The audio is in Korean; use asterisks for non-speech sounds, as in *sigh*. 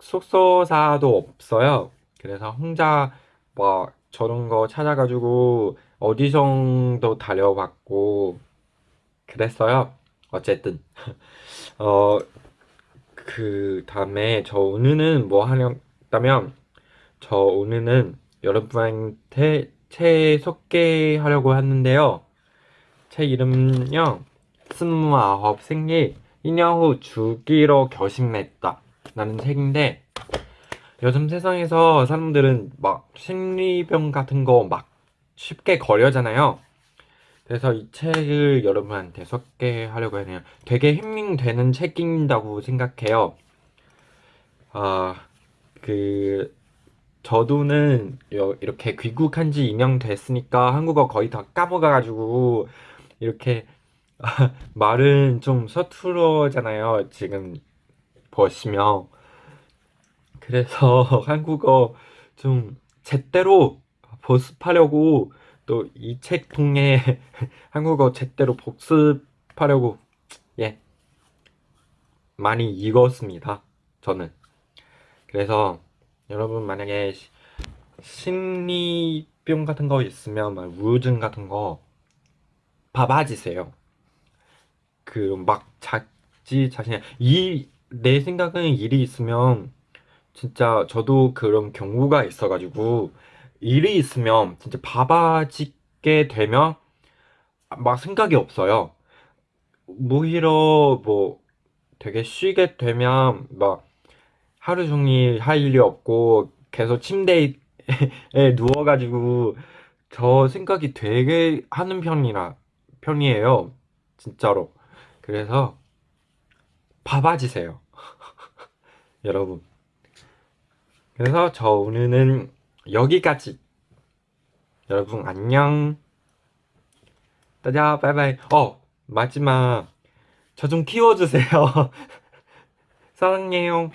숙소사도 없어요. 그래서 혼자 막 저런 거 찾아가지고 오디션도 다녀봤고 그랬어요. 어쨌든 *laughs* 어 그 다음에 저 오늘은 뭐 하려면 저 오늘은 여러분한테 책 소개하려고 하는데요. 책 이름은요. 스물아홉 생일 2년 후 죽기로 결심했다 라는 책인데 요즘 세상에서 사람들은 막 심리병 같은 거 막 쉽게 걸려잖아요. 그래서 이 책을 여러분한테 소개하려고 해요. 되게 힐링되는 책인다고 생각해요. 아, 그, 저도는 요- 이렇게 귀국한 지 2년 됐으니까 한국어 거의 다 까먹어가지고 이렇게 *laughs* 말은 좀 서툴어잖아요. 지금 보시면. 그래서 *laughs* 한국어 좀 제대로 복습하려고 또 이 책 통해 *laughs* 한국어 제대로 복습하려고 예 많이 읽었습니다. 저는 그래서 여러분 만약에 시- 심리병 같은 거 있으면 막 우울증 같은 거 봐봐지세요. 그 막 자지 자신의 이 내 생각은 일이 있으면 진짜 저도 그런 경우가 있어 가지고 일이 있으면 진짜 바빠지게 되면 막 생각이 없어요. 오히려 뭐 되게 쉬게 되면 막 하루 종일 할 일이 없고 계속 침대에 *laughs* 누워 가지고 저 생각이 되게 하는 편이라 편이에요. 진짜로. 그래서 바바지세요. *laughs* 여러분. 그래서 저 오늘은 여기까지. 여러분 안녕. 따자 바이바이. 어 마지막. 저 좀 키워주세요. *laughs* 사랑해요.